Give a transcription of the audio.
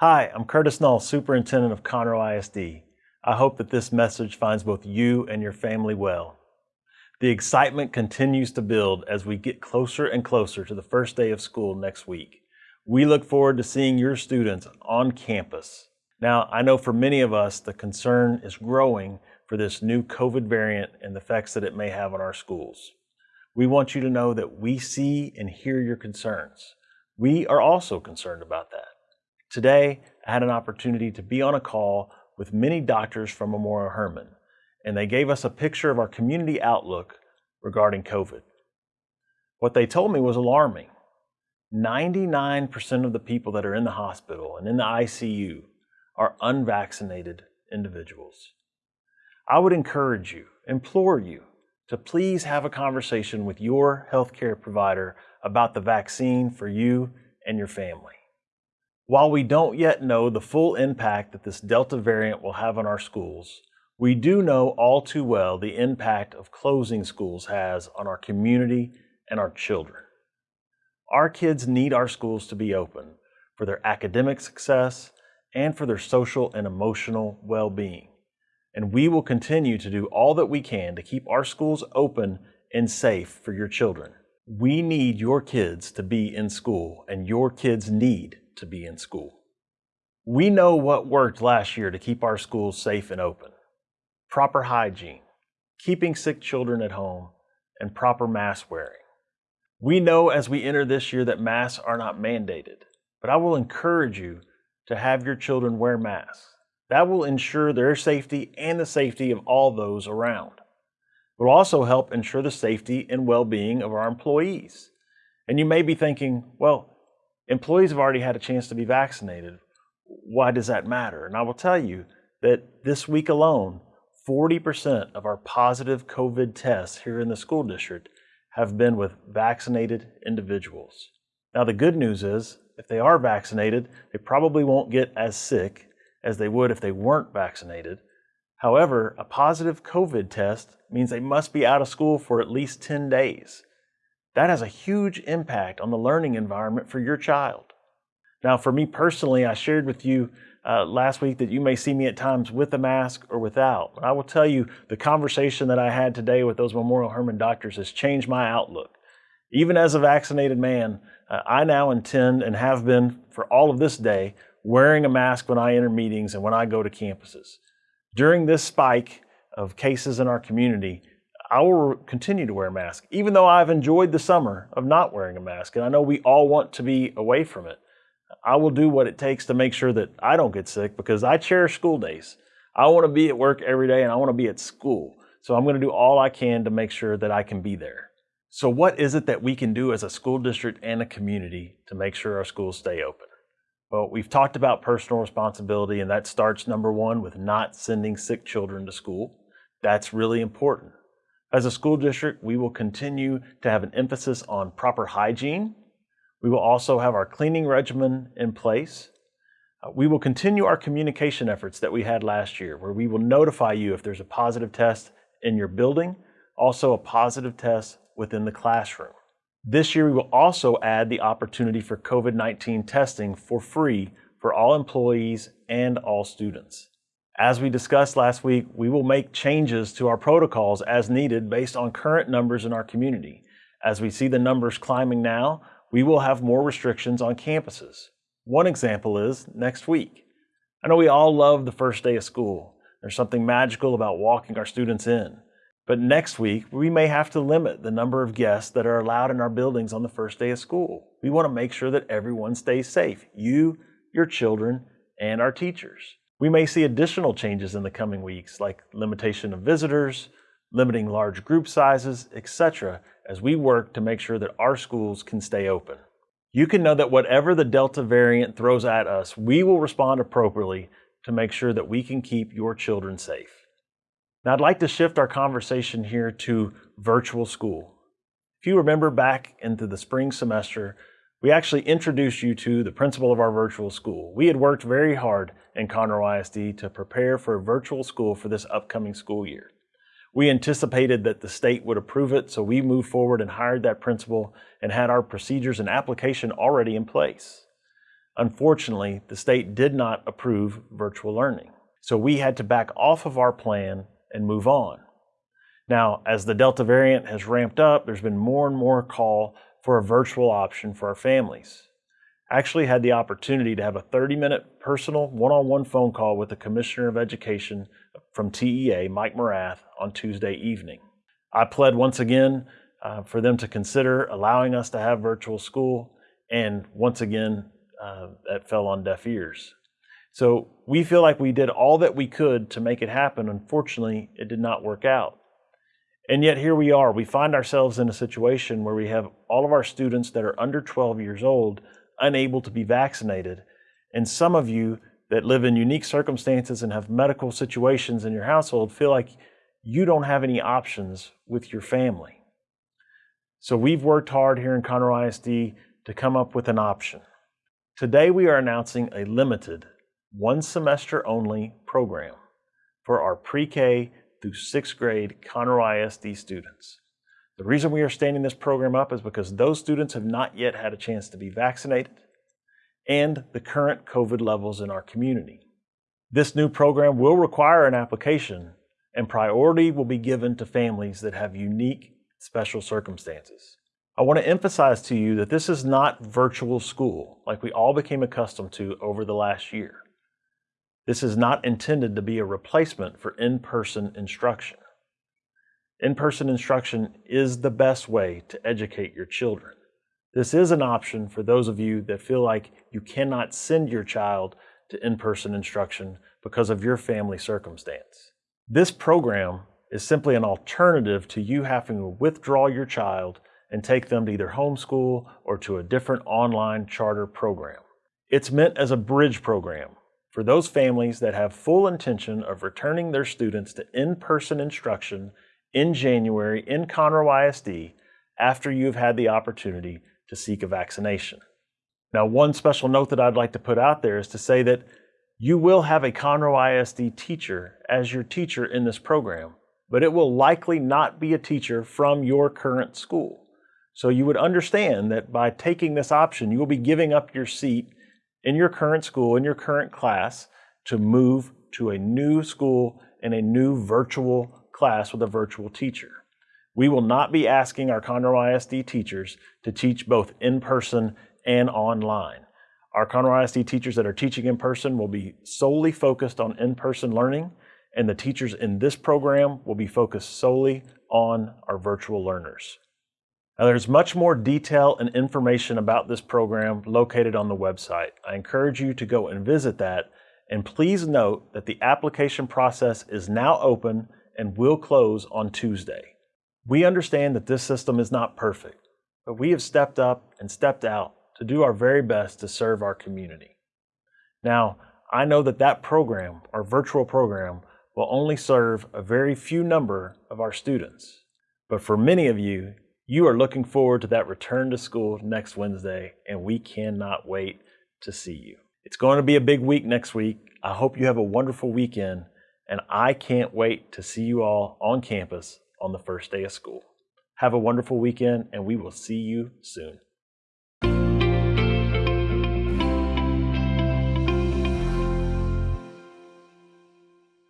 Hi, I'm Curtis Null, Superintendent of Conroe ISD. I hope that this message finds both you and your family well. The excitement continues to build as we get closer and closer to the first day of school next week. We look forward to seeing your students on campus. Now, I know for many of us, the concern is growing for this new COVID variant and the effects that it may have on our schools. We want you to know that we see and hear your concerns. We are also concerned about that. Today, I had an opportunity to be on a call with many doctors from Memorial Hermann, and they gave us a picture of our community outlook regarding COVID. What they told me was alarming. 99% of the people that are in the hospital and in the ICU are unvaccinated individuals. I would encourage you, implore you, to please have a conversation with your healthcare provider about the vaccine for you and your family. While we don't yet know the full impact that this Delta variant will have on our schools, we do know all too well the impact of closing schools has on our community and our children. Our kids need our schools to be open for their academic success and for their social and emotional well-being. And we will continue to do all that we can to keep our schools open and safe for your children. We need your kids to be in school and your kids need to be in school. We know what worked last year to keep our schools safe and open. Proper hygiene, keeping sick children at home, and proper mask wearing. We know as we enter this year that masks are not mandated, but I will encourage you to have your children wear masks. That will ensure their safety and the safety of all those around. It will also help ensure the safety and well-being of our employees. And you may be thinking, well, Employees have already had a chance to be vaccinated. Why does that matter? And I will tell you that this week alone, 40% of our positive COVID tests here in the school district have been with vaccinated individuals. Now, the good news is if they are vaccinated, they probably won't get as sick as they would if they weren't vaccinated. However, a positive COVID test means they must be out of school for at least 10 days. That has a huge impact on the learning environment for your child. Now, for me personally, I shared with you uh, last week that you may see me at times with a mask or without. I will tell you, the conversation that I had today with those Memorial Hermann doctors has changed my outlook. Even as a vaccinated man, uh, I now intend and have been for all of this day wearing a mask when I enter meetings and when I go to campuses. During this spike of cases in our community, I will continue to wear a mask, even though I've enjoyed the summer of not wearing a mask. And I know we all want to be away from it. I will do what it takes to make sure that I don't get sick because I cherish school days. I want to be at work every day and I want to be at school. So I'm going to do all I can to make sure that I can be there. So what is it that we can do as a school district and a community to make sure our schools stay open? Well, we've talked about personal responsibility and that starts number one with not sending sick children to school. That's really important. As a school district, we will continue to have an emphasis on proper hygiene. We will also have our cleaning regimen in place. Uh, we will continue our communication efforts that we had last year, where we will notify you if there's a positive test in your building, also a positive test within the classroom. This year, we will also add the opportunity for COVID-19 testing for free for all employees and all students. As we discussed last week, we will make changes to our protocols as needed based on current numbers in our community. As we see the numbers climbing now, we will have more restrictions on campuses. One example is next week. I know we all love the first day of school. There's something magical about walking our students in. But next week, we may have to limit the number of guests that are allowed in our buildings on the first day of school. We want to make sure that everyone stays safe, you, your children, and our teachers. We may see additional changes in the coming weeks, like limitation of visitors, limiting large group sizes, etc., as we work to make sure that our schools can stay open. You can know that whatever the Delta variant throws at us, we will respond appropriately to make sure that we can keep your children safe. Now, I'd like to shift our conversation here to virtual school. If you remember back into the spring semester, we actually introduced you to the principal of our virtual school. We had worked very hard in Conroe ISD to prepare for a virtual school for this upcoming school year. We anticipated that the state would approve it, so we moved forward and hired that principal and had our procedures and application already in place. Unfortunately, the state did not approve virtual learning. So we had to back off of our plan and move on. Now, as the Delta variant has ramped up, there's been more and more call for a virtual option for our families. I actually had the opportunity to have a 30 minute personal one on one phone call with the Commissioner of Education from TEA, Mike Morath, on Tuesday evening. I pled once again uh, for them to consider allowing us to have virtual school, and once again, uh, that fell on deaf ears. So we feel like we did all that we could to make it happen. Unfortunately, it did not work out. And yet here we are. We find ourselves in a situation where we have all of our students that are under 12 years old unable to be vaccinated. And some of you that live in unique circumstances and have medical situations in your household feel like you don't have any options with your family. So we've worked hard here in Conroe ISD to come up with an option. Today we are announcing a limited, one semester only program for our pre-K through sixth grade Conroe ISD students. The reason we are standing this program up is because those students have not yet had a chance to be vaccinated and the current COVID levels in our community. This new program will require an application and priority will be given to families that have unique special circumstances. I want to emphasize to you that this is not virtual school like we all became accustomed to over the last year. This is not intended to be a replacement for in-person instruction. In-person instruction is the best way to educate your children. This is an option for those of you that feel like you cannot send your child to in-person instruction because of your family circumstance. This program is simply an alternative to you having to withdraw your child and take them to either homeschool or to a different online charter program. It's meant as a bridge program for those families that have full intention of returning their students to in-person instruction in January in Conroe ISD after you've had the opportunity to seek a vaccination. Now, one special note that I'd like to put out there is to say that you will have a Conroe ISD teacher as your teacher in this program, but it will likely not be a teacher from your current school. So you would understand that by taking this option, you will be giving up your seat in your current school, in your current class, to move to a new school and a new virtual class with a virtual teacher. We will not be asking our Conroe ISD teachers to teach both in person and online. Our Conroe ISD teachers that are teaching in person will be solely focused on in person learning, and the teachers in this program will be focused solely on our virtual learners. Now, there's much more detail and information about this program located on the website. I encourage you to go and visit that. And please note that the application process is now open and will close on Tuesday. We understand that this system is not perfect, but we have stepped up and stepped out to do our very best to serve our community. Now, I know that that program, our virtual program, will only serve a very few number of our students. But for many of you, you are looking forward to that return to school next Wednesday, and we cannot wait to see you. It's going to be a big week next week. I hope you have a wonderful weekend, and I can't wait to see you all on campus on the first day of school. Have a wonderful weekend, and we will see you soon.